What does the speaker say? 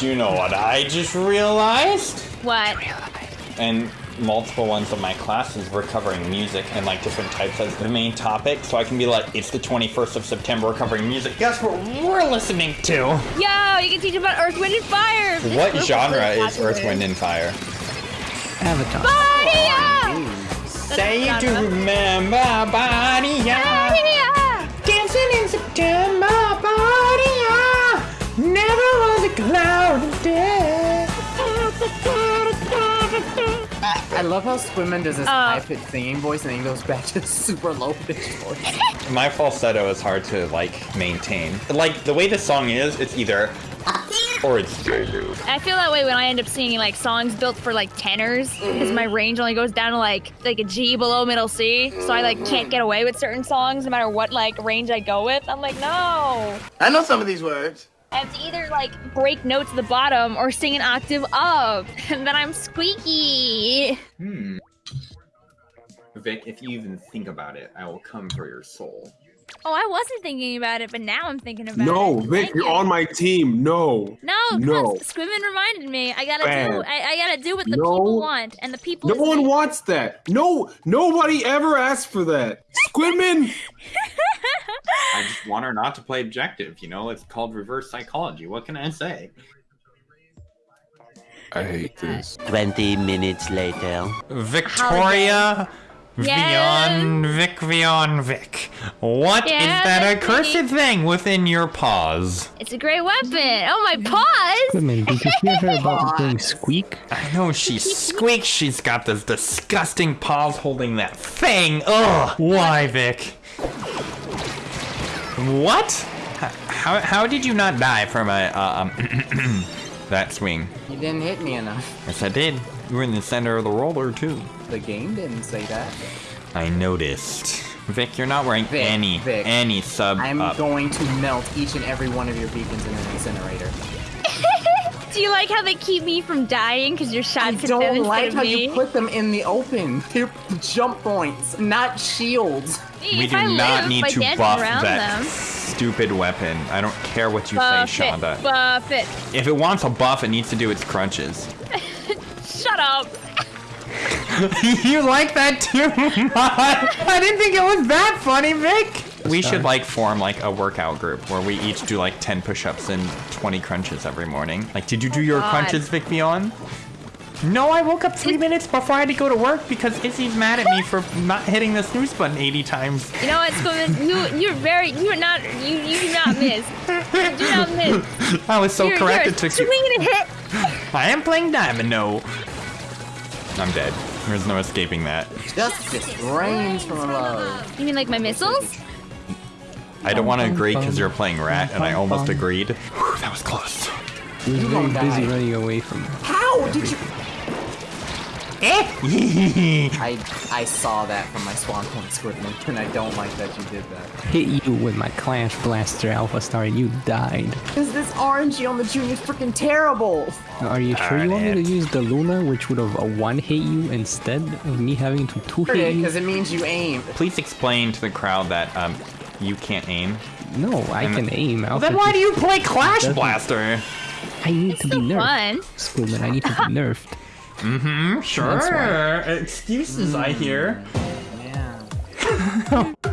Do you know what I just realized? What? And multiple ones of my classes were covering music and like different types as the main topic. So I can be like, it's the 21st of September, we're covering music. Guess what we're listening to? Yo, you can teach about Earth, Wind, and Fire. What group genre really is Earth. Wind, and Fire? Avatar. Body Say you do genre. remember body, I love how Squidman does this Uh. high pitched singing voice and then he goes back to super low pitched voice. My falsetto is hard to like maintain. Like the way the song is, it's either or it's I feel that way when I end up singing like songs built for like tenors because my range only goes down to like like a G below middle C, so I like can't get away with certain songs no matter what like range I go with. I'm like, no. I know some of these words. I have to either like break notes at the bottom or sing an octave up, and then I'm squeaky. Hmm. Vic, if you even think about it, I will come for your soul. Oh, I wasn't thinking about it, but now I'm thinking about No, it. No, Vic, Thank you're you. on my team. No. No, No. because Squidman reminded me. I gotta do. I, I gotta do what the No. people want, and the people. No one me. wants that. No, nobody ever asked for that. Squidman. I just want her not to play objective, you know? It's called reverse psychology. What can I say? I hate this. 20 minutes later. Victoria Yes. Vion Vic Vion Vic. What is Yeah, that accursed me. thing within your paws? It's a great weapon. Oh my paws! Squidman, did you hear her about the thing squeak? I know she squeaks. She's got those disgusting paws holding that thing. Ugh. Why, Vic? What? How, how did you not die from a uh, um that swing? You didn't hit me enough. Yes, I did. You were in the center of the roller too. The game didn't say that. I noticed. Vic, you're not wearing Vic, any Vic. any sub I'm up. going to melt each and every one of your beacons in an incinerator. Do you like how they keep me from dying because your I shots hit them don't instead like how me? you put them in the open. They're jump points, not shields. we If do I not live need to buff that them. stupid weapon. I don't care what you Buff say, it, Shonda. buff it. If it wants a buff, it needs to do its crunches. Shut up. you like that too much? I didn't think it was that funny, Vic. We should like form like a workout group where we each do like 10 push-ups and 20 crunches every morning. Like, did you oh do your God. crunches, Vic Beyond? No, I woke up three minutes before I had to go to work because Izzy's mad at me for not hitting the snooze button 80 times. You know what, Squidman? You, you're very, you're not, you, you do not miss. You do not miss. I was so you're, correct. You're It took swing you. and a hit. I am playing Domino. I'm dead. There's no escaping that. Justice rains from above. You mean like my missiles? I don't want to agree because you're playing Rat, and I almost agreed. Whew, that was close. He was very busy die. running away from her. How did you? Eh? I I saw that from my spawn point, Squidman, and I don't like that you did that. Hit you with my Clash Blaster Alpha Star and you died. Is this RNG on the Junior is freaking terrible. Are you sure you want me to use the Luna, which would have a one hit you instead of me having to two hit you? Because it means you aim. Please explain to the crowd that um you can't aim. No, I And- can aim. Alpha then why do you play Clash doesn't- Blaster? I need to be So nerfed. fun. Squidman, I need to be nerfed. Mm-hmm, sure. Excuses, I hear. Yeah.